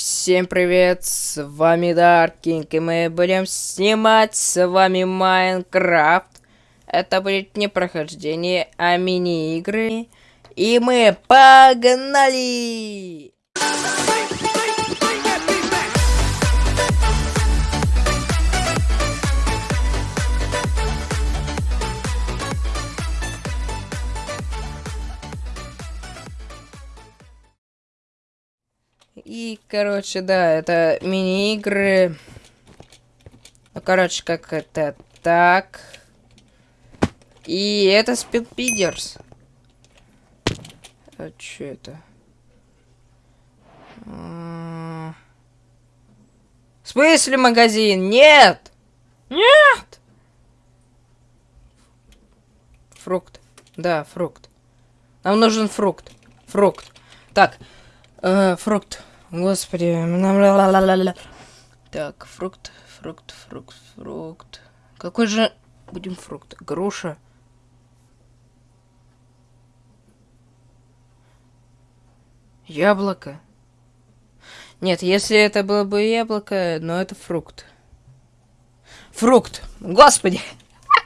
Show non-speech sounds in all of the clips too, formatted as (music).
Всем привет, с вами Даркинг, и мы будем снимать с вами Майнкрафт. Это будет не прохождение, а мини-игры. И мы погнали! И, короче, да, это мини-игры. Ну, короче, как это так. И это Спилпидерс. А что это? А. В смысле магазин? Нет! Нет! Фрукт. Да, фрукт. Нам нужен фрукт. Фрукт. Так, э, фрукт. Господи. Так, фрукт, фрукт, фрукт, фрукт. Какой же будем фрукт? Груша. Яблоко. Нет, если это было бы яблоко, но это фрукт. Фрукт. Господи.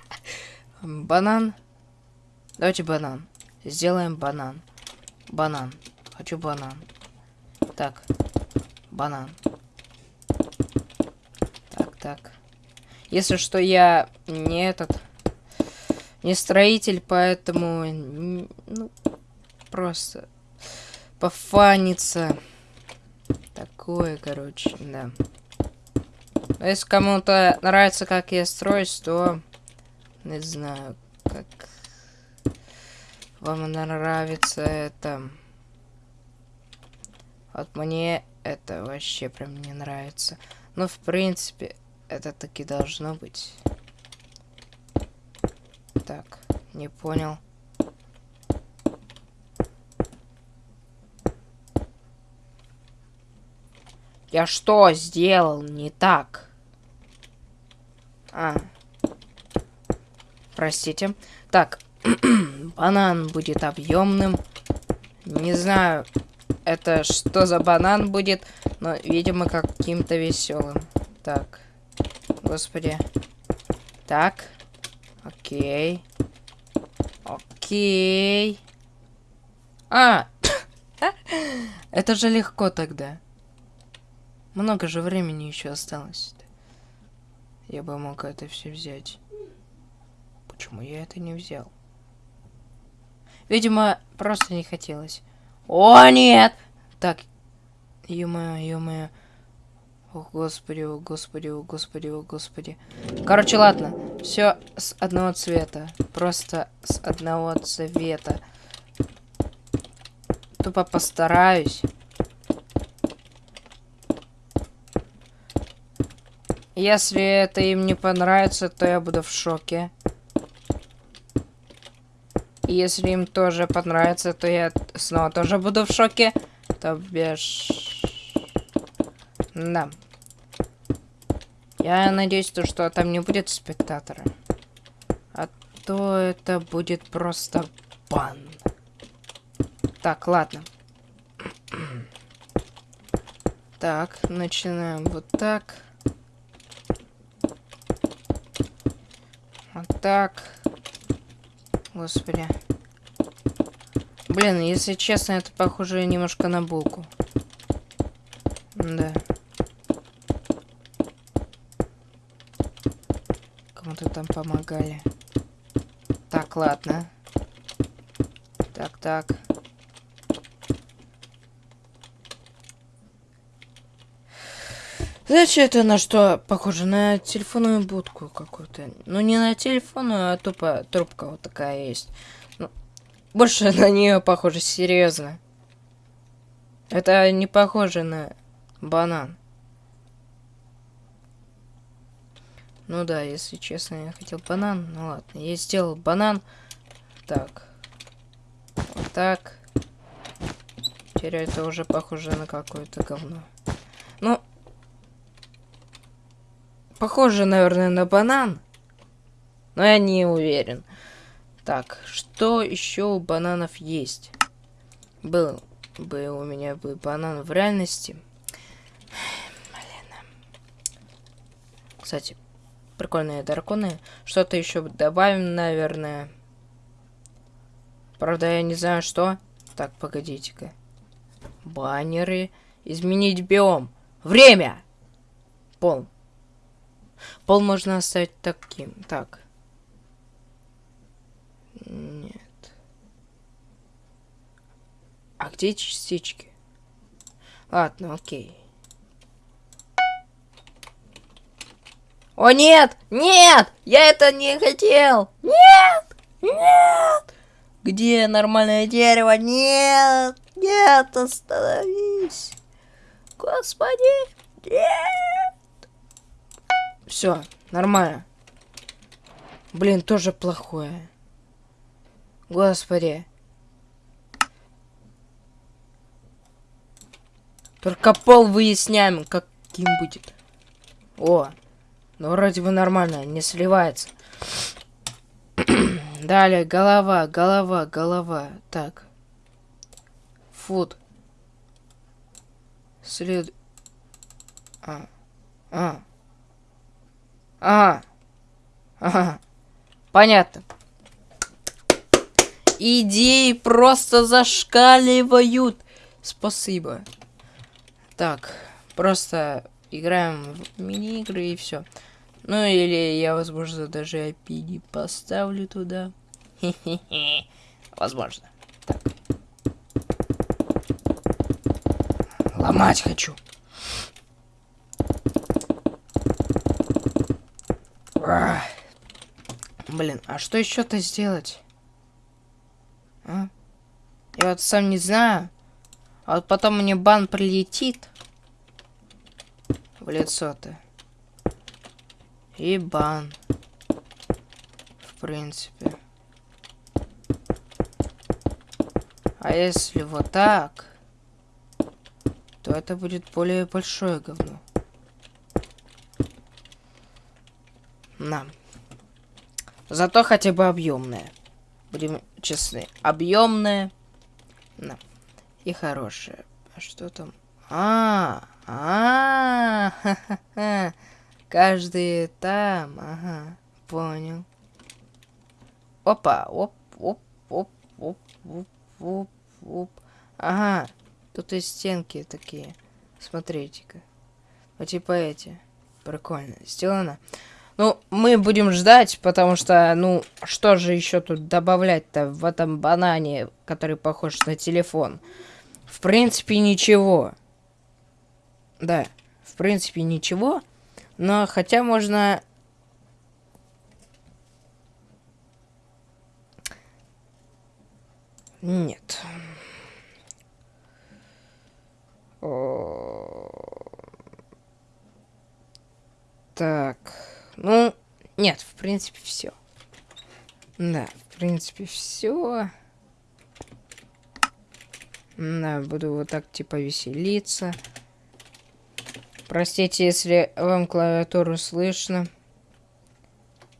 (laughs) Банан. Давайте банан. Сделаем банан. Банан. Хочу банан. Так. Банан. Так, так. Если что, я не этот... Не строитель, поэтому... Ну, просто... Пофаниться. Такое, короче, да. Но если кому-то нравится, как я строюсь, то... Не знаю, как... Вам нравится это... Вот мне это вообще прям не нравится. Но, в принципе, это таки должно быть. Так, не понял. Я что сделал не так? А. Простите. Так. (clears throat) банан будет объемным. Не знаю, это что за банан будет, но, видимо, каким-то веселым. Так. Господи. Так. Окей. Окей. А! это же легко тогда. Много же времени еще осталось. Я бы мог это все взять. Почему я это не взял? Видимо, просто не хотелось. О, нет! Так. Ё-моё, ё-моё. О, господи, о, господи, о, господи, о, господи. Короче, ладно. Все с одного цвета. Просто с одного цвета. Тупо постараюсь. Если это им не понравится, то я буду в шоке. Если им тоже понравится, то я снова тоже буду в шоке. То бишь... Да. Я надеюсь, то, что там не будет спектатора. А то это будет просто бан. Так, ладно. Так, начинаем вот так. Вот так. Господи. Блин, если честно, это похоже немножко на булку. Да. Кому-то там помогали. Так, ладно. Так, так. Знаете, это на что похоже? На телефонную будку какую-то. Ну, не на телефонную, а тупо трубка вот такая есть. Больше (laughs) на нее похоже, серьезно. Это не похоже на банан. Ну да, если честно, я хотел банан. Ну ладно, я сделал банан. Так. Вот так. Теперь это уже похоже на какое-то говно. Ну, Похоже, наверное, на банан. Но я не уверен. Так, что еще у бананов есть? Был бы у меня бы банан в реальности. Блин. Кстати, прикольные драконы. Что-то еще добавим, наверное. Правда, я не знаю, что. Так, погодите-ка. Баннеры. Изменить биом. Время! Пол. Пол можно оставить таким. Так. Нет. А где частички? Ладно, окей. О, нет! Нет! Я это не хотел! Нет! Нет! Где нормальное дерево? Нет! Нет, остановись! Господи! Нет! Все, нормально. Блин, тоже плохое. Господи. Только пол выясняем, каким будет. О, ну вроде бы нормально, не сливается. (clears throat) Далее, голова, голова, голова. Так. Фуд. След... А. А. А. Ага. Понятно. Идеи просто зашкаливают. Спасибо. Так, просто играем в мини-игры и все. Ну или я, возможно, даже IP поставлю туда. Возможно. Так. Ломать хочу. Блин, а что еще-то сделать? А? Я вот сам не знаю. А вот потом мне бан прилетит в лицо-то. И бан. В принципе. А если вот так, то это будет более большое говно. На. Зато хотя бы объемное. Будем честны. Объемное. На и хорошее. А что там? А, а, -ха -ха. каждый там, ага, понял. Опа, оп, оп, оп, оп, оп, оп, оп. Ага, тут и стенки такие. Смотрите-ка. Вот типа эти. Прикольно. Сделано. Ну, мы будем ждать, потому что, ну, что же еще тут добавлять-то в этом банане, который похож на телефон? В принципе, ничего. Да, в принципе, ничего. Но хотя можно... Нет. Так. Ну, нет, в принципе, все. Да, в принципе, все. Да, буду вот так типа веселиться. Простите, если вам клавиатуру слышно.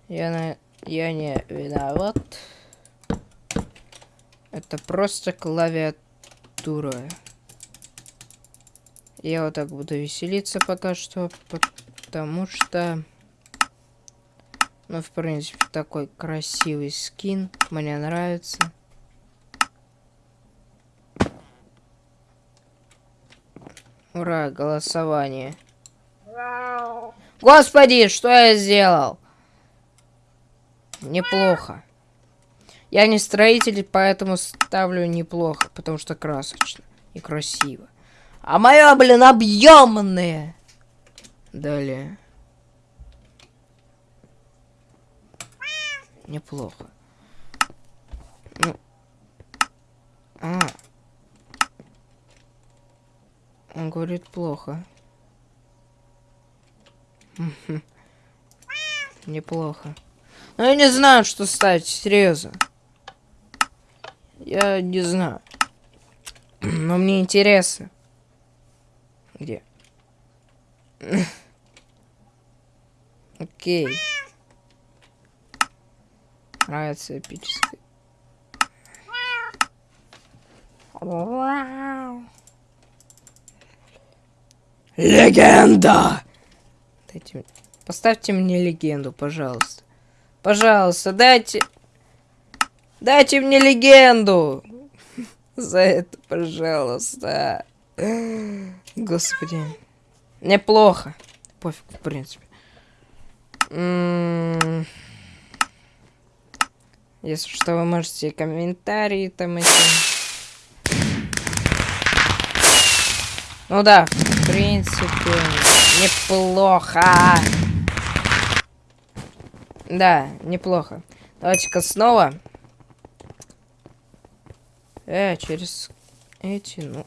Я, на... я не виноват. Это просто клавиатура. Я вот так буду веселиться пока что, потому что... Ну, в принципе, такой красивый скин. Мне нравится. Ура, голосование. Господи, что я сделал? Неплохо. Я не строитель, поэтому ставлю неплохо, потому что красочно и красиво. А моя, блин, объемная. Далее. Неплохо. Ну. А. Он говорит плохо. Неплохо. Но я не знаю, что ставить, серьезно. Я не знаю. (clears throat) Но мне интересно. Где? (clears throat) Окей. Нравится эпическое. Вау. Легенда! Дайте Поставьте мне легенду, пожалуйста. Пожалуйста, дайте... Дайте мне легенду! (laughs) За это, пожалуйста. Господи. Неплохо. Пофиг, в принципе. М-м-м. Если что, вы можете комментарии там эти... Ну да, в принципе, неплохо. Да, неплохо. Давайте-ка снова. Э, через эти, ну...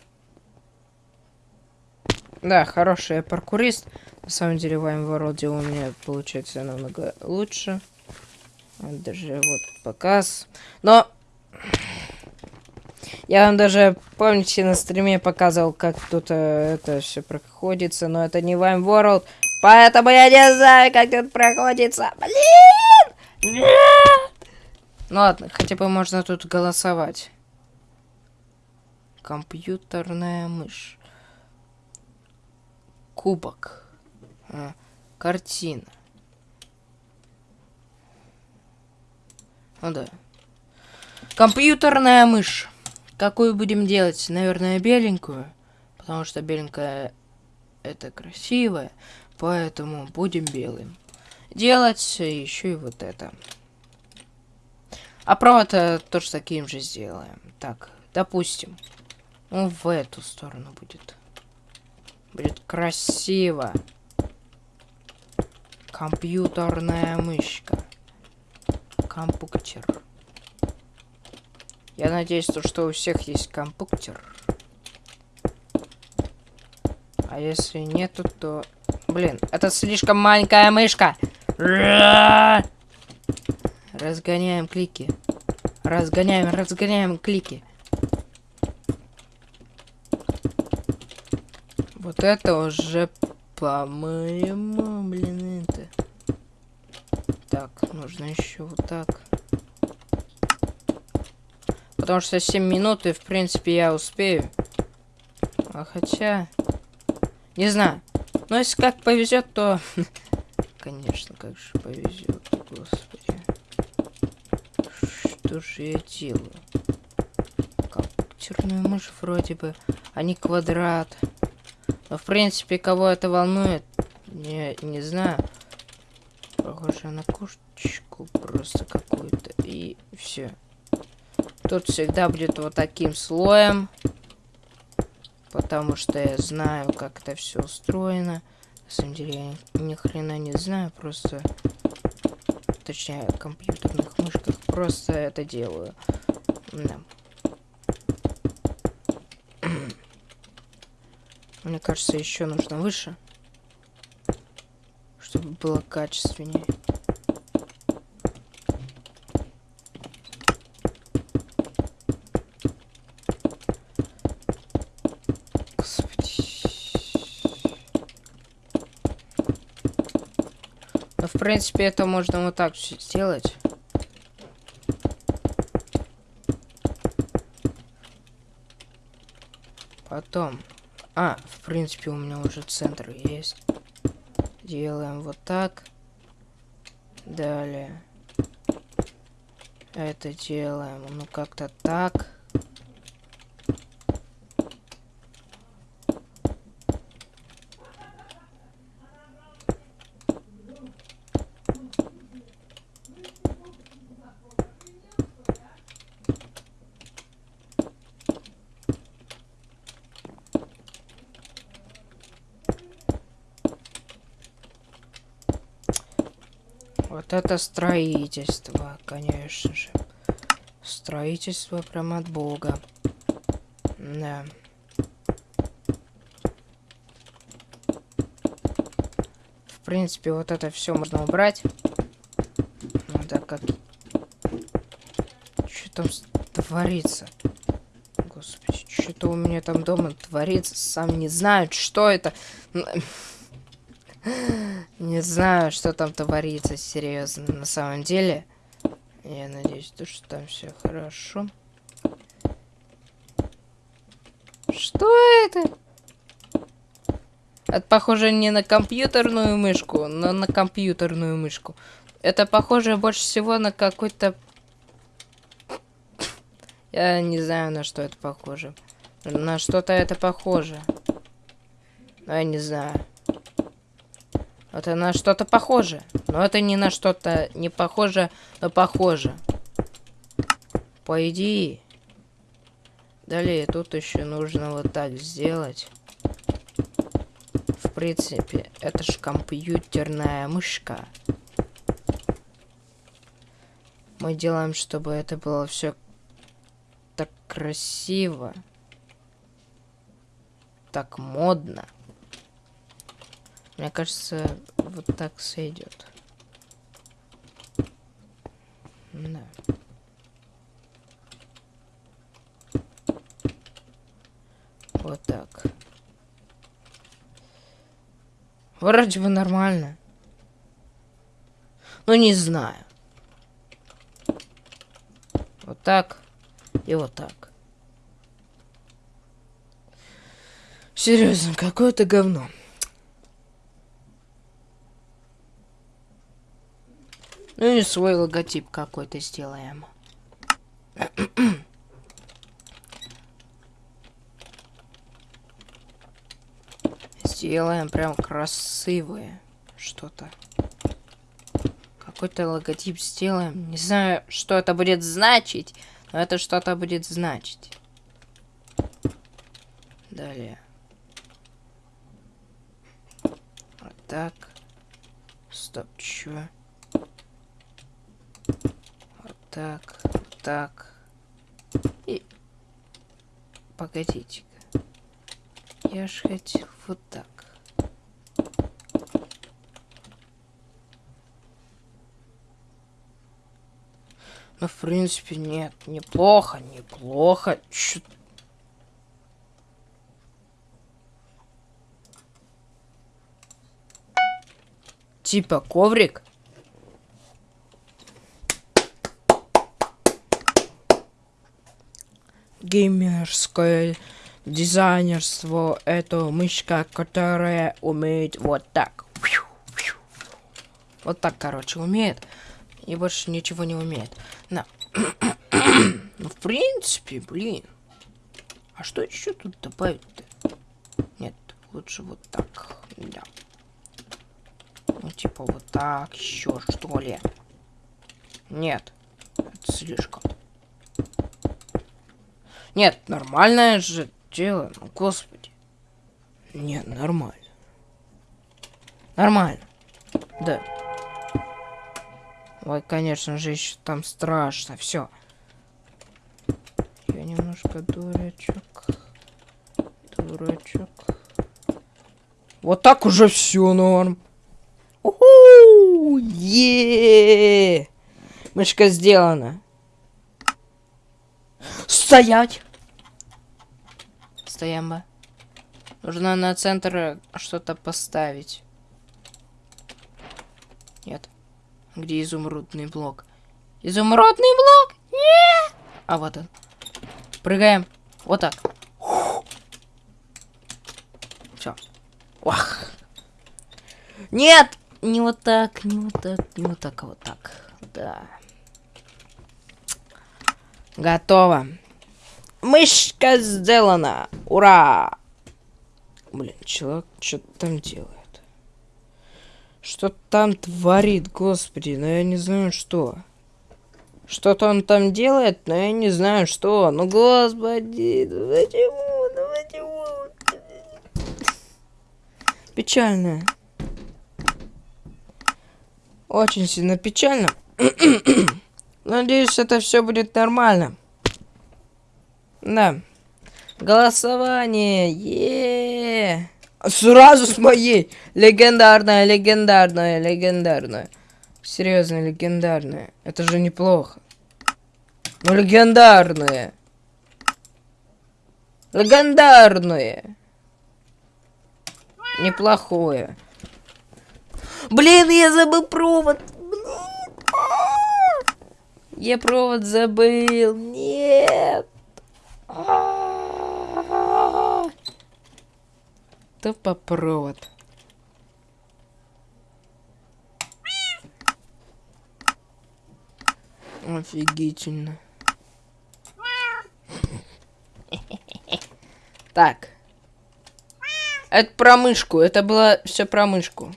Да, хороший паркурист. На самом деле, в World у меня получается намного лучше. Даже вот показ. Но... Я вам даже, помните, на стриме показывал, как тут э, это все проходится, но это не Вайм World, поэтому я не знаю, как тут проходится. Блин! Ну ладно, хотя бы можно тут голосовать. Компьютерная мышь. Кубок. А, картина. Ну да. Компьютерная мышь. Какую будем делать? Наверное, беленькую. Потому что беленькая это красивая. Поэтому будем белым. Делать еще и вот это. А провод тоже таким же сделаем. Так, допустим. Он в эту сторону будет. Будет красиво. Компьютерная мышка. Компуктер. Я надеюсь, что у всех есть компуктер. А если нету, то... Блин, это слишком маленькая мышка. Разгоняем клики. Разгоняем, разгоняем клики. Вот это уже, по-моему, блин, это... Так, нужно еще вот так. Потому что 7 минут, и, в принципе, я успею. А хотя... Не знаю. Но если как повезет, то... (laughs) Конечно, как же повезет, господи. Что же я делаю? Компьютерную мышь вроде бы, а не квадрат. Но, в принципе, кого это волнует, не, не знаю. Похоже на кошечку просто какую-то. И все. Тут всегда будет вот таким слоем. Потому что я знаю, как это все устроено. На самом деле, я ни хрена не знаю, просто... Точнее, в компьютерных мышках просто это делаю. Да. Мне кажется, еще нужно выше. Было качественнее. Но, в принципе, это можно вот так сделать. Потом а, в принципе, у меня уже центр есть. Делаем вот так. Далее. Это делаем, ну, как-то так. Вот это строительство, конечно же. Строительство прям от бога. Да. В принципе, вот это все можно убрать. Ну да, как... Что там творится? Господи, что-то у меня там дома творится. Сам не знаю, что это. Не знаю, что там творится, серьезно, на самом деле. Я надеюсь, то, что там все хорошо. Что это? Это похоже не на компьютерную мышку, но на компьютерную мышку. Это похоже больше всего на какой-то... Я не знаю, на что это похоже. На что-то это похоже. Но я не знаю. Это на что-то похоже. Но это не на что-то не похоже, но похоже. По идее. Далее тут еще нужно вот так сделать. В принципе, это же компьютерная мышка. Мы делаем, чтобы это было все так красиво. Так модно. Мне кажется, вот так сойдет. Да. Вот так. Вроде бы нормально. Ну, не знаю. Вот так. И вот так. Серьезно, какое-то говно. Ну и свой логотип какой-то сделаем. сделаем прям красивое что-то. Какой-то логотип сделаем. Не знаю, что это будет значить, но это что-то будет значить. Далее. Вот так. Стоп, чё? Так, так. И... Погодите-ка. Я ж хотел вот так. Ну, в принципе, нет. Неплохо, неплохо. Чё... Типа коврик? Геймерское дизайнерство. Это мышка, которая умеет вот так. Вот так, короче, умеет. И больше ничего не умеет. На. (coughs) ну, в принципе, блин. А что еще тут добавить-то? Нет, лучше вот так. Да. Ну, типа вот так еще, что ли? Нет. Это слишком. Нет, нормальное же дело. Ну, господи. Нет, нормально. Нормально. Да. Ой, конечно же, еще там страшно. Все. Я немножко дурачок. Дурачок. Вот так уже все норм. Уху! Е! Мышка сделана. Стоять! Бы. Нужно на центр что-то поставить. Нет. Где изумрудный блок? Изумрудный блок? Нет! А вот он. Прыгаем. Вот так. Все. Вах. Нет! Не вот так, не вот так, не вот так, а вот так. Да. Готово. Мышка сделана! Ура! Блин, человек что-то там делает. Что там творит, господи, но я не знаю что. Что-то он там делает, но я не знаю что. Ну, господи, ну почему, ну почему? Печально. Очень сильно печально. (clears throat) Надеюсь, это все будет нормально. Да. Голосование. Е, Сразу с моей. Легендарная, легендарная, легендарная. Серьезно, легендарная. Это же неплохо. Ну, легендарная. Легендарное. Неплохое. Блин, я забыл провод. Блин. Я провод забыл. Нет. Тупопровод. Офигительно. Так. Это про мышку. Это было все про мышку.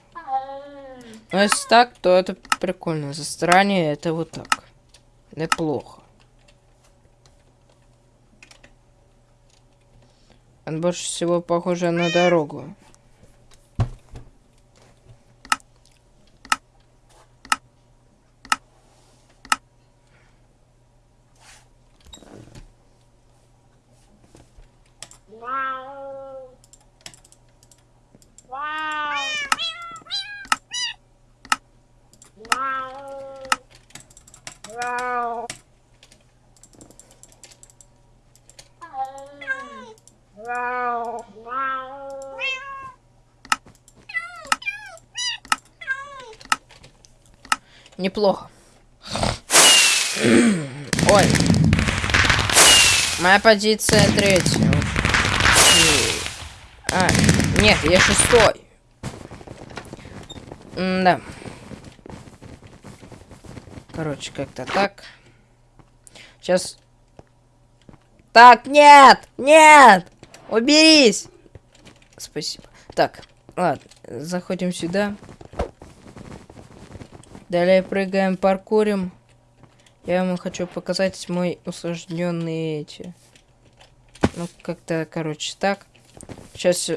Но если так, то это прикольно. За стороне это вот так. Неплохо. Больше всего похоже на дорогу. Неплохо. Ой. Моя позиция третья. А, нет, я шестой. М да. Короче, как-то так. Сейчас. Так, нет! Нет! Уберись! Спасибо. Так, ладно, заходим сюда. Далее прыгаем, паркурим. Я вам хочу показать мой усложненный эти. Ну, как-то, короче, так. Сейчас...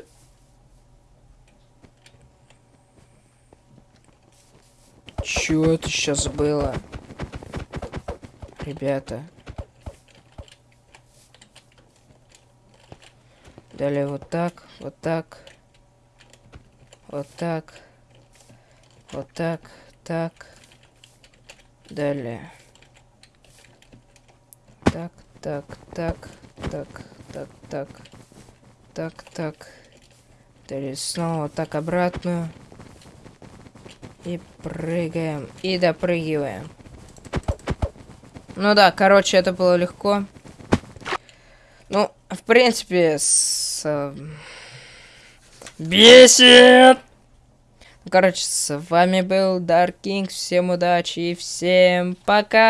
Чё это сейчас было? Ребята. Далее вот так, вот так. Вот так. Вот так. Так. Далее. Так, так, так, так, так, так. Так, так. Далее снова так обратно. И прыгаем. И допрыгиваем. Ну да, короче, это было легко. Ну, в принципе, с... Э, бесит! Короче, с вами был Dark King. Всем удачи и всем пока!